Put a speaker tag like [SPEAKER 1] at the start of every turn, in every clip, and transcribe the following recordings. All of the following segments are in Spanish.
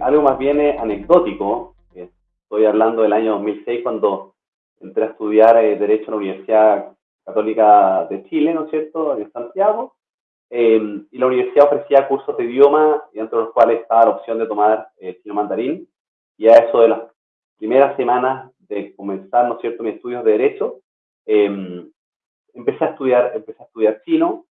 [SPEAKER 1] algo más bien anecdótico. Estoy hablando del año 2006 cuando entré a estudiar Derecho en la Universidad Católica de Chile, ¿no es cierto?, en Santiago. y la universidad ofrecía cursos de idioma, dentro de los cuales estaba la opción de tomar chino mandarín. Y a eso de las primeras semanas de comenzar, ¿no es cierto?, mis estudios de Derecho, em, empecé a estudiar, empecé a estudiar chino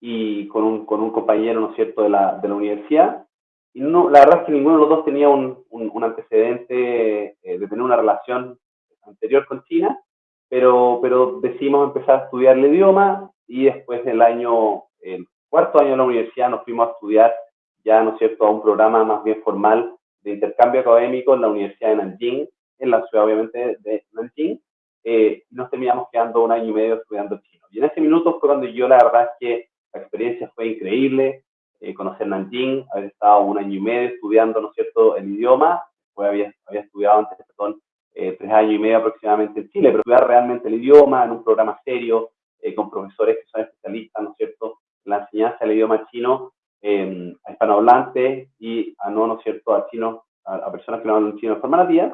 [SPEAKER 1] y con un, con un compañero, ¿no es cierto?, de la, de la universidad. Y no, la verdad es que ninguno de los dos tenía un, un, antecedente eh, de tener una relación anterior con China, pero, pero decidimos empezar a estudiar el idioma y después del año, el cuarto año de la universidad, nos fuimos a estudiar ya, ¿no es cierto?, a un programa más bien formal de intercambio académico en la Universidad de Nanjing, en la ciudad obviamente de Nanjing, eh, nos terminamos quedando un año y medio estudiando chino. Y en ese minuto fue cuando yo la verdad es que la experiencia fue increíble, eh, conocer Nanjing, haber estado un año y medio estudiando, ¿no es cierto?, el idioma, después había, había estudiado antes, perdón, eh, tres años y medio aproximadamente en Chile, pero estudiar realmente el idioma en un programa serio, eh, con profesores que son especialistas, ¿no es cierto?, en la enseñanza del idioma chino eh, a hispanohablantes y a no, ¿no es cierto?, a chinos, a, personas que no hablan chino de forma nativa.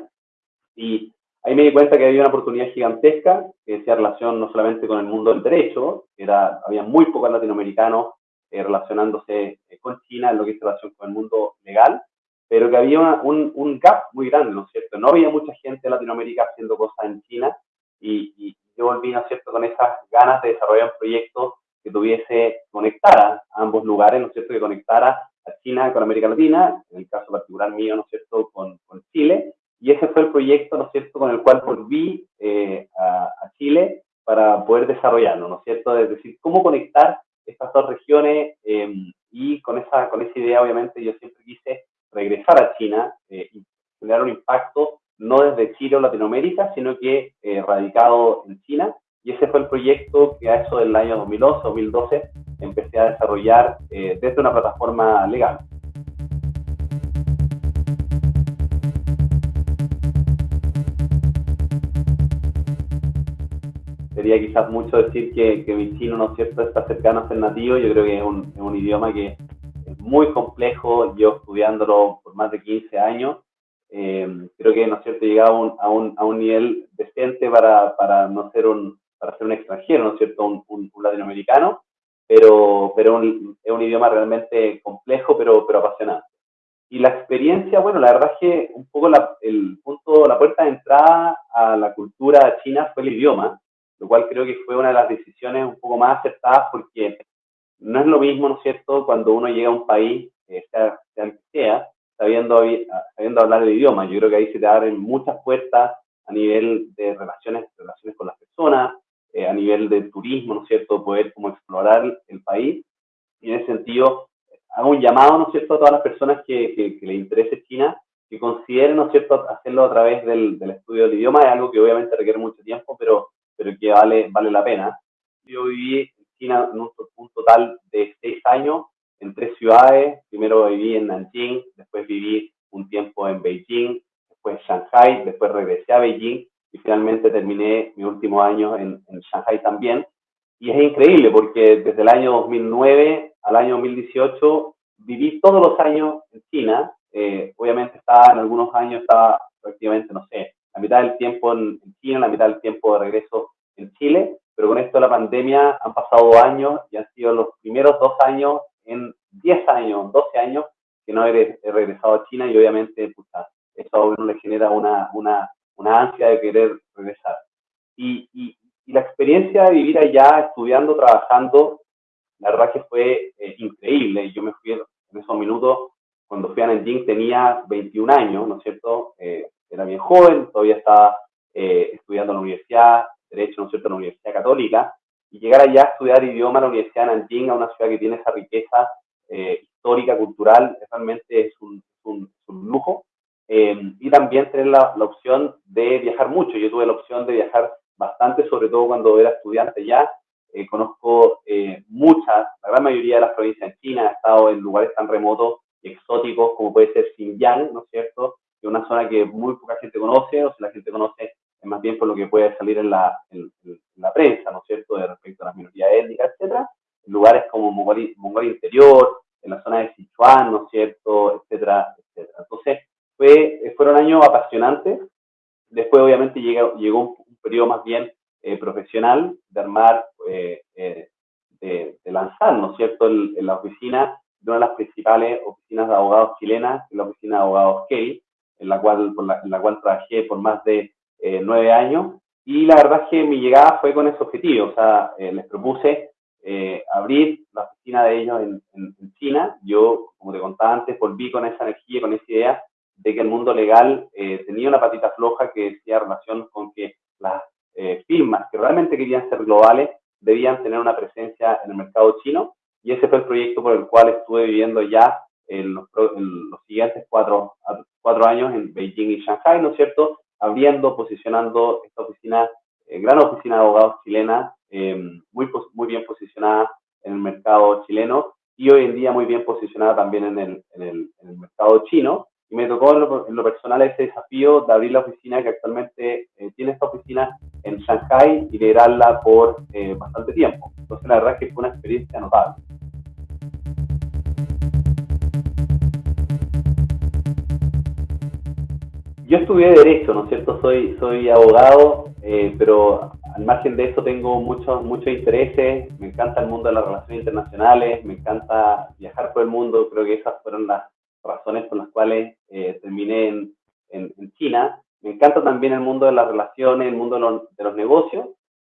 [SPEAKER 1] Y ahí me di cuenta que había una oportunidad gigantesca que decía relación no solamente con el mundo del derecho, era, había muy pocos latinoamericanos eh, relacionándose eh, con China en lo que es relación con el mundo legal, pero que había un, un, gap muy grande, ¿no es cierto? No había mucha gente de Latinoamérica haciendo cosas en China y, yo volví, ¿no es cierto?, con esas ganas de desarrollar un proyecto que tuviese, conectara a ambos lugares, ¿no es cierto?, que conectara a China con América Latina, en el caso particular mío, ¿no es cierto?, con, con Chile, y ese fue el proyecto, ¿no es cierto?, con el cual volví eh, a, a, Chile para poder desarrollarlo, ¿no es cierto?, es decir, cómo conectar estas dos regiones eh, y con esa, con esa idea, obviamente, yo siempre quise regresar a China eh, y generar un impacto no desde Chile o Latinoamérica, sino que eh, radicado en China. Y ese fue el proyecto que a eso del año 2011, 2012, empecé a desarrollar eh, desde una plataforma legal. Sería quizás mucho decir que, que, mi chino, ¿no es cierto?, está cercano a ser nativo. Yo creo que es un, es un idioma que es muy complejo. Yo estudiándolo por más de 15 años, eh, creo que, ¿no es cierto?, llegaba un, a un, a un nivel decente para, para no ser un, para ser un extranjero, ¿no es cierto?, un, un, un latinoamericano, pero, pero un, es un idioma realmente complejo, pero, pero apasionante. Y la experiencia, bueno, la verdad es que un poco la, el punto, la puerta de entrada a la cultura china fue el idioma, lo cual creo que fue una de las decisiones un poco más acertadas porque no es lo mismo, ¿no es cierto?, cuando uno llega a un país, eh, sea, sea sea, sabiendo, sabiendo hablar el idioma. Yo creo que ahí se te abren muchas puertas a nivel de relaciones, relaciones con las personas, eh, a nivel de turismo, ¿no es cierto?, poder como explorar el país. Y en ese sentido, hago un llamado, ¿no es cierto?, a todas las personas que, que, que les interese China, que consideren, ¿no es cierto?, hacerlo a través del, del, estudio del idioma. Es algo que obviamente requiere mucho tiempo, pero, pero que vale, vale la pena. Yo viví en China en un, un total de seis años en tres ciudades. Primero viví en Nanjing, después viví un tiempo en Beijing, después en Shanghai, después regresé a Beijing y finalmente terminé mi último año en, en Shanghai también. Y es increíble porque desde el año 2009 al año 2018 viví todos los años en China. Eh, obviamente estaba en algunos años, estaba prácticamente, no sé, la mitad del tiempo en, China, la mitad del tiempo de regreso en Chile, pero con esto de la pandemia han pasado años y han sido los primeros dos años en 10 años, 12 años que no he, he regresado a China y obviamente pucha, eso a uno le genera una, una, una ansia de querer regresar. Y, y, y, la experiencia de vivir allá, estudiando, trabajando, la verdad que fue eh, increíble. Yo me fui en esos minutos, cuando fui a Nanjing tenía 21 años, ¿no es cierto? Eh, era bien joven, todavía estaba eh, estudiando en la universidad, Derecho, ¿no es cierto?, en la Universidad Católica, y llegar allá a estudiar idioma en la Universidad de Nanjing, a una ciudad que tiene esa riqueza eh, histórica, cultural, realmente es un, un, un lujo. Eh, y también tener la, la, opción de viajar mucho. Yo tuve la opción de viajar bastante, sobre todo cuando era estudiante ya. Eh, conozco eh, muchas, la gran mayoría de las provincias en China, he estado en lugares tan remotos y exóticos como puede ser Xinjiang, ¿no es cierto? Es una zona que muy poca gente conoce, o sea, la gente conoce más bien por lo que puede salir en la, en, en la prensa, ¿no es cierto?, de respecto a las minorías étnicas, etcétera, en lugares como Mongolia, Mongolia Interior, en la zona de Sichuan, ¿no es cierto?, etcétera, etcétera. Entonces, Fue, fueron años apasionantes. Después, obviamente, llegó, llegó un, periodo más bien eh, profesional de armar, eh, eh, de, lanzar, ¿no es cierto?, en la oficina de una de las principales oficinas de abogados chilenas, la oficina de abogados Kelly, en la cual, en la cual trabajé por más de nueve años. Y la verdad es que mi llegada fue con ese objetivo, o sea, les propuse abrir la oficina de ellos en, en, China. Yo, como te contaba antes, volví con esa energía, con esa idea de que el mundo legal eh, tenía una patita floja que decía relación con que las eh, firmas que realmente querían ser globales debían tener una presencia en el mercado chino y ese fue el proyecto por el cual estuve viviendo ya en los, siguientes cuatro, cuatro años en Beijing y Shanghai, ¿no es cierto? Abriendo, posicionando esta oficina, eh, gran oficina de abogados chilena, muy, muy bien posicionada en el mercado chileno y hoy en día muy bien posicionada también en el, en el, en el mercado chino y me tocó en lo, personal ese desafío de abrir la oficina que actualmente eh, tiene esta oficina en Shanghai y liderarla por eh, bastante tiempo. Entonces la verdad es que fue una experiencia notable. Yo estudié Derecho, ¿no es cierto? Soy, soy abogado, eh, pero al margen de eso tengo muchos, muchos intereses. Me encanta el mundo de las relaciones internacionales, me encanta viajar por el mundo. Creo que esas fueron las razones por las cuales eh, terminé en, en, China. Me encanta también el mundo de las relaciones, el mundo de los, negocios,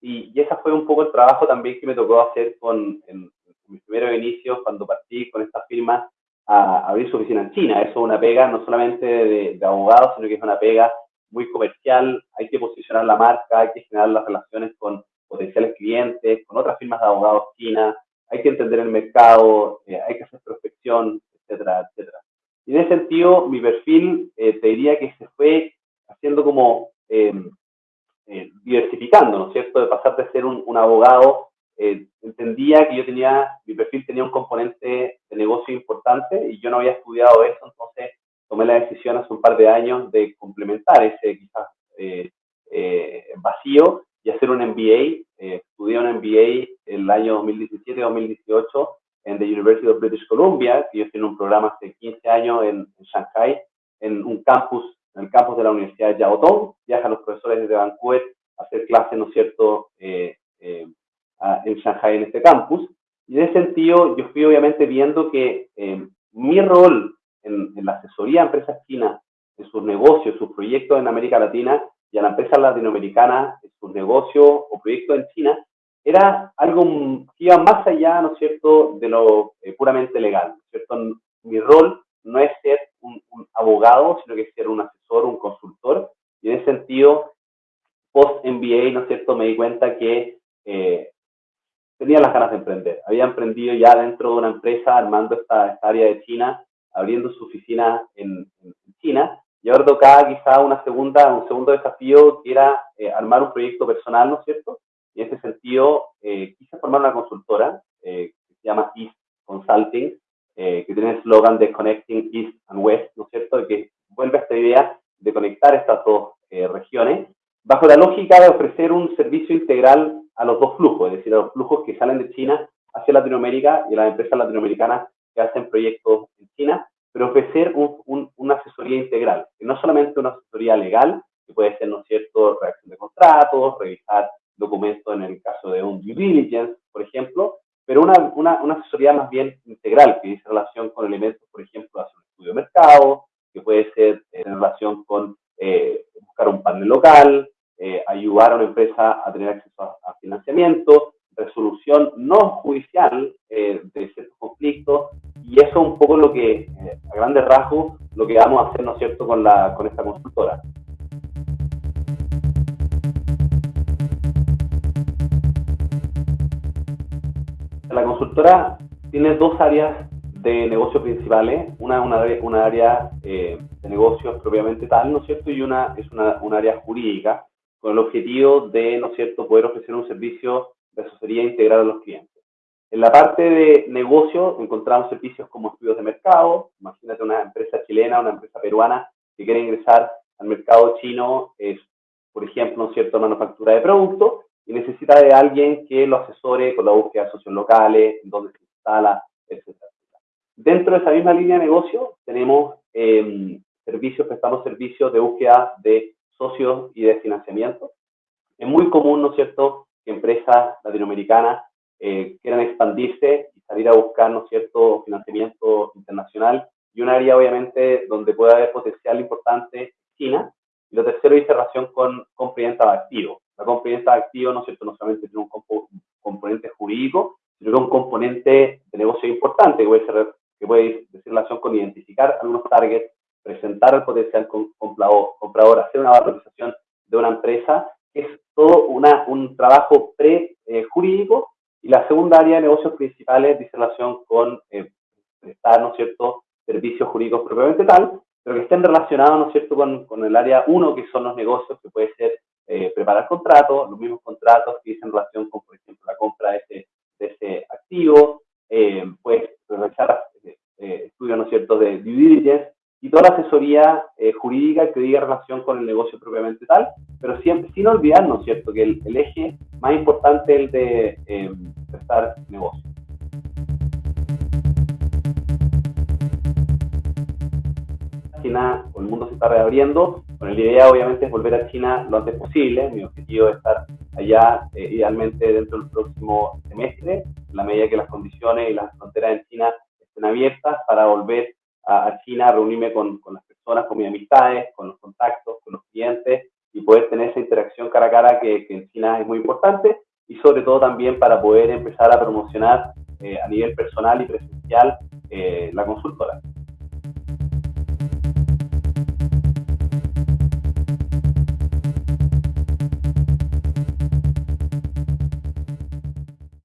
[SPEAKER 1] y, y ese fue un poco el trabajo también que me tocó hacer con, en, mis primeros inicios, cuando partí con esta firma a, abrir su oficina en China. Eso es una pega no solamente de, de abogados, sino que es una pega muy comercial, hay que posicionar la marca, hay que generar las relaciones con potenciales clientes, con otras firmas de abogados chinas, hay que entender el mercado, eh, hay que hacer prospección, etcétera, etcétera. Y en ese sentido, mi perfil eh, te diría que se fue haciendo como eh, eh, diversificando, ¿no es cierto? De pasar de ser un, abogado, entendía que yo tenía, mi perfil tenía un componente de negocio importante y yo no había estudiado eso, entonces tomé la decisión hace un par de años de complementar ese quizás vacío y hacer un MBA. estudié un MBA el año 2017-2018 en the University of British Columbia, que ellos tienen un programa hace 15 años en, Shanghai, en un campus, en el campus de la Universidad de Yaotong. Viajan los profesores desde Vancouver a hacer clases, ¿no es cierto?, eh, eh, en Shanghai, en este campus. Y en ese sentido, yo fui obviamente viendo que eh, mi rol en, en, la asesoría a empresas chinas, en sus negocios, sus proyectos en América Latina y a la empresa latinoamericana, en sus negocios o proyectos en China, era algo que iba más allá, ¿no es cierto?, de lo eh, puramente legal, ¿no es cierto? Mi rol no es ser un, abogado, sino que es ser un asesor, un consultor, y en ese sentido, post-MBA, ¿no es cierto?, me di cuenta que eh, tenía las ganas de emprender. Había emprendido ya dentro de una empresa, armando esta, área de China, abriendo su oficina en, China, y ahora tocaba quizá una segunda, un segundo desafío, que era eh, armar un proyecto personal, ¿no es cierto?, y en ese sentido, eh, quise formar una consultora eh, que se llama East Consulting, eh, que tiene el eslogan de Connecting East and West, ¿no es cierto?, que vuelve a esta idea de conectar estas dos regiones, bajo la lógica de ofrecer un servicio integral a los dos flujos, es decir, a los flujos que salen de China hacia Latinoamérica y a las empresas latinoamericanas que hacen proyectos en China, pero ofrecer un, una asesoría integral, que no solamente una asesoría legal, que puede ser, ¿no es cierto?, reacción de contratos, revisar documentos en el caso de un due diligence, por ejemplo, pero una, una, una, asesoría más bien integral, que dice relación con elementos, por ejemplo, hacer un estudio de mercado, que puede ser en relación con eh, buscar un panel local, eh, ayudar a una empresa a tener acceso a, financiamiento, resolución no judicial eh, de ciertos conflictos, y eso es un poco lo que, a grandes rasgos, lo que vamos a hacer, ¿no es cierto?, con, la, con esta consultora. La consultora tiene dos áreas de negocio principales, una una, una área eh, de negocios propiamente tal, ¿no es cierto? Y una es una, un área jurídica con el objetivo de, ¿no cierto?, poder ofrecer un servicio de asesoría integral a los clientes. En la parte de negocio encontramos servicios como estudios de mercado, imagínate una empresa chilena, una empresa peruana que quiere ingresar al mercado chino, es, por ejemplo, ¿no es cierto?, manufactura de productos, y necesita de alguien que lo asesore con la búsqueda de socios locales, dónde se instala, etc. Dentro de esa misma línea de negocio tenemos eh, servicios, prestamos servicios de búsqueda de socios y de financiamiento. Es muy común, ¿no es cierto?, que empresas latinoamericanas eh, quieran expandirse y salir a buscar, ¿no es cierto?, financiamiento internacional. Y un área, obviamente, donde puede haber potencial importante, China. Y lo tercero dice relación con compra y venta de activos. La compra y venta de activos, ¿no es cierto?, no solamente tiene un componente jurídico, sino que un componente de negocio importante, que puede, ser, que puede decir relación con identificar algunos targets, presentar al potencial comprador, comprador hacer una valorización de una empresa, es todo una, un trabajo pre-jurídico. y la segunda área de negocios principales dice relación con eh, prestar, ¿no cierto?, servicios jurídicos propiamente tal, pero que estén relacionados, ¿no cierto?, con, con el área 1, que son los negocios, que puede ser eh, preparar contratos, los mismos contratos que dicen relación con, por ejemplo, la compra de ese, de ese activo, eh, pues realizar eh, estudios, ¿no es de due diligence, y toda la asesoría eh, jurídica que diga relación con el negocio propiamente tal, pero siempre sin olvidarnos, ¿cierto?, que el, eje más importante es el de eh, prestar negocio. China, el mundo se está reabriendo, bueno, la idea obviamente es volver a China lo antes posible, mi objetivo es estar allá eh, idealmente dentro del próximo semestre, en la medida que las condiciones y las fronteras en China estén abiertas para volver a, China, reunirme con, las personas, con mis amistades, con los contactos, con los clientes y poder tener esa interacción cara a cara que, en China es muy importante y sobre todo también para poder empezar a promocionar eh, a nivel personal y presencial eh, la consultora.